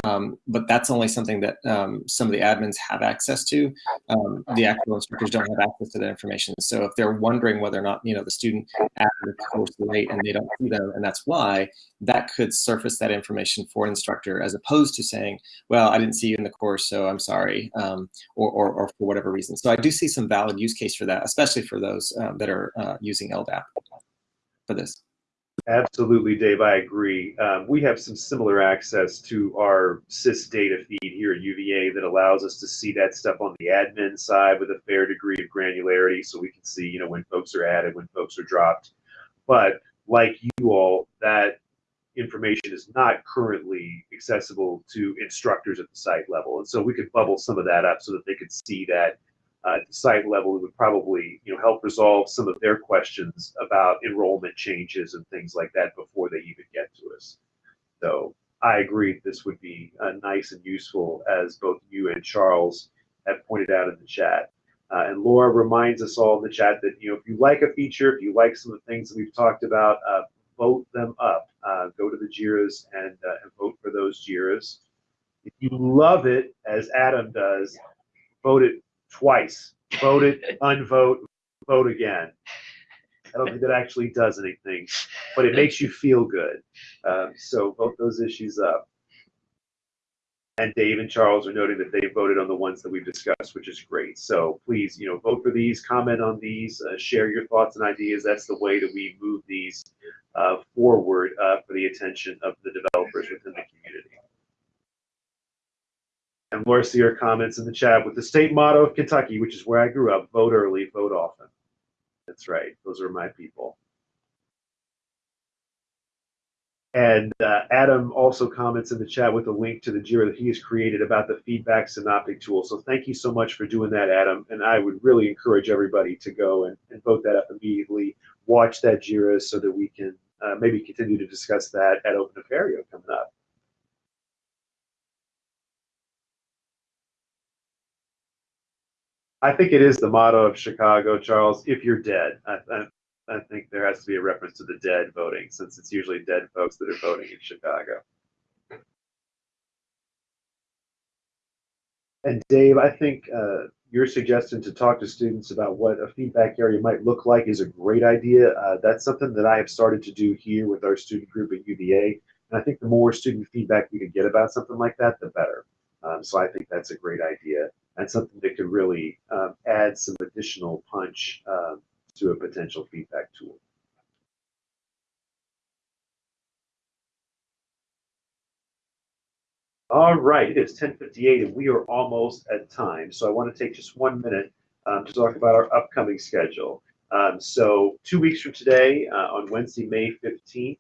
Um, but that's only something that um, some of the admins have access to. Um, the actual instructors don't have access to that information. So if they're wondering whether or not you know the student added the course late and they don't see them, and that's why, that could surface that information for an instructor, as opposed to saying, "Well, I didn't see you in the course, so I'm sorry," um, or, or, or, for whatever reason. So I do see some valid use case for that, especially for those um, that are uh, using LDAP for this. Absolutely, Dave. I agree. Um, we have some similar access to our SIS data feed here at UVA that allows us to see that stuff on the admin side with a fair degree of granularity, so we can see, you know, when folks are added, when folks are dropped. But like you all, that information is not currently accessible to instructors at the site level, and so we could bubble some of that up so that they could see that uh, at the site level, it would probably you know help resolve some of their questions about enrollment changes and things like that before they even get to us. So I agree this would be uh, nice and useful, as both you and Charles have pointed out in the chat. Uh, and Laura reminds us all in the chat that you know if you like a feature, if you like some of the things that we've talked about, uh, vote them up. Uh, go to the JIRAs and, uh, and vote for those JIRAs. If you love it, as Adam does, vote it twice. Vote it, unvote, vote again. I don't think that actually does anything, but it makes you feel good. Um, so vote those issues up. And Dave and Charles are noting that they voted on the ones that we've discussed, which is great. So please, you know, vote for these, comment on these, uh, share your thoughts and ideas. That's the way that we move these uh, forward uh, for the attention of the developers within the community. And Laura Sear comments in the chat with the state motto of Kentucky, which is where I grew up: vote early, vote often. That's right. Those are my people. And uh, Adam also comments in the chat with a link to the JIRA that he has created about the feedback synoptic tool. So thank you so much for doing that, Adam. And I would really encourage everybody to go and, and vote that up immediately. Watch that JIRA so that we can uh, maybe continue to discuss that at Open Apereo coming up. I think it is the motto of Chicago, Charles. If you're dead, I, I, I think there has to be a reference to the dead voting, since it's usually dead folks that are voting in Chicago. And Dave, I think uh, your suggestion to talk to students about what a feedback area might look like is a great idea. Uh, that's something that I have started to do here with our student group at UVA. And I think the more student feedback we can get about something like that, the better. Um, so I think that's a great idea and something that could really um, add some additional punch um, to a potential feedback tool. All right, it is 10:58 and we are almost at time. So I want to take just one minute um, to talk about our upcoming schedule. Um, so two weeks from today, uh, on Wednesday, May 15th,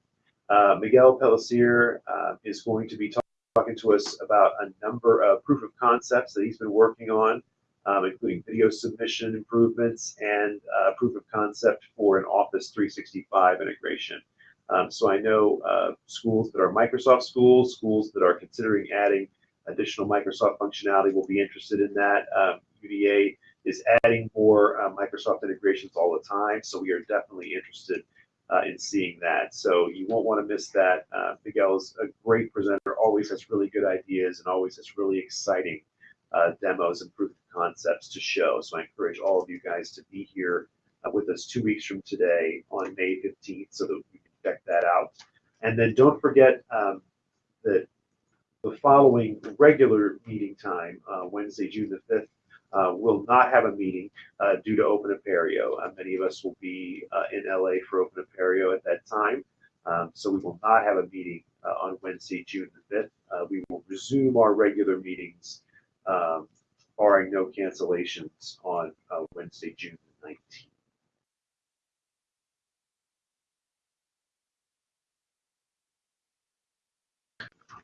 uh, Miguel Pellicer uh, is going to be talking talking to us about a number of proof of concepts that he's been working on, um, including video submission improvements and uh, proof of concept for an Office 365 integration. Um, so I know uh, schools that are Microsoft schools, schools that are considering adding additional Microsoft functionality will be interested in that. Um, UVA is adding more uh, Microsoft integrations all the time, so we are definitely interested uh, in seeing that. So you won't want to miss that. Uh, Miguel is a great presenter, always has really good ideas and always has really exciting uh, demos and proof of concepts to show. So I encourage all of you guys to be here uh, with us two weeks from today on May 15th so that we can check that out. And then don't forget um, that the following regular meeting time, uh, Wednesday, June the 5th, uh, will not have a meeting uh, due to Open Apereo. Uh, many of us will be uh, in LA for Open Apereo at that time. Um, so we will not have a meeting uh, on Wednesday, June the 5th. Uh, we will resume our regular meetings, um, barring no cancellations, on Wednesday, June the 19th.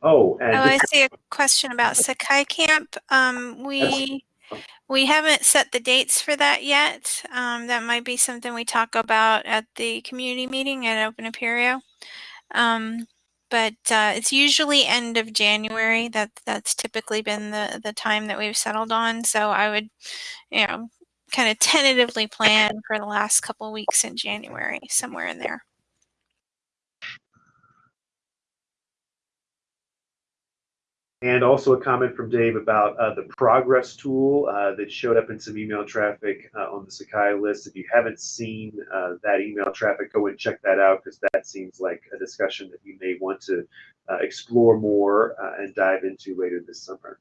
Oh, and Oh, I see a question about Sakai Camp. Um, we we haven't set the dates for that yet. Um, that might be something we talk about at the community meeting at Open Apereo. Um, but uh, it's usually end of January. That that's typically been the the time that we've settled on. So I would, you know, kind of tentatively plan for the last couple weeks in January, somewhere in there. And also a comment from Dave about uh, the progress tool uh, that showed up in some email traffic uh, on the Sakai list. If you haven't seen uh, that email traffic, go and check that out because that seems like a discussion that you may want to uh, explore more uh, and dive into later this summer.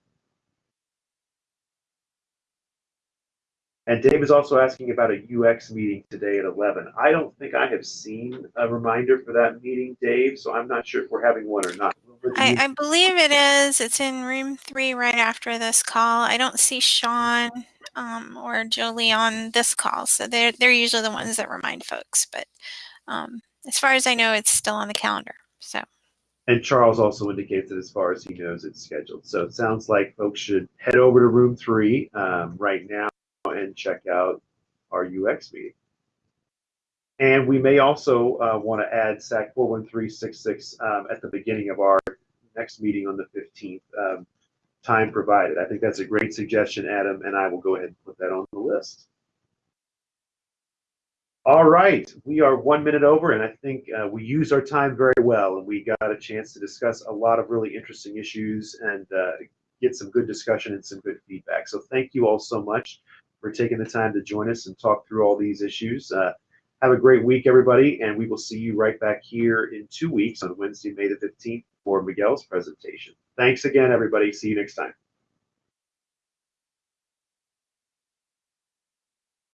And Dave is also asking about a UX meeting today at 11. I don't think I have seen a reminder for that meeting, Dave, so I'm not sure if we're having one or not. I, I believe it is. It's in room three right after this call. I don't see Sean um, or Jolie on this call, so they're they're usually the ones that remind folks. But um, as far as I know, it's still on the calendar. So. And Charles also indicates that as far as he knows, it's scheduled. So it sounds like folks should head over to room three um, right now and check out our UX meeting. And we may also uh, want to add SAK 41366 um, at the beginning of our next meeting on the 15th, um, time provided. I think that's a great suggestion, Adam, and I will go ahead and put that on the list. All right, we are one minute over, and I think uh, we used our time very well, and we got a chance to discuss a lot of really interesting issues and uh, get some good discussion and some good feedback. So thank you all so much for taking the time to join us and talk through all these issues. Uh, have a great week, everybody, and we will see you right back here in two weeks on Wednesday, May the 15th for Miguel's presentation. Thanks again, everybody. See you next time.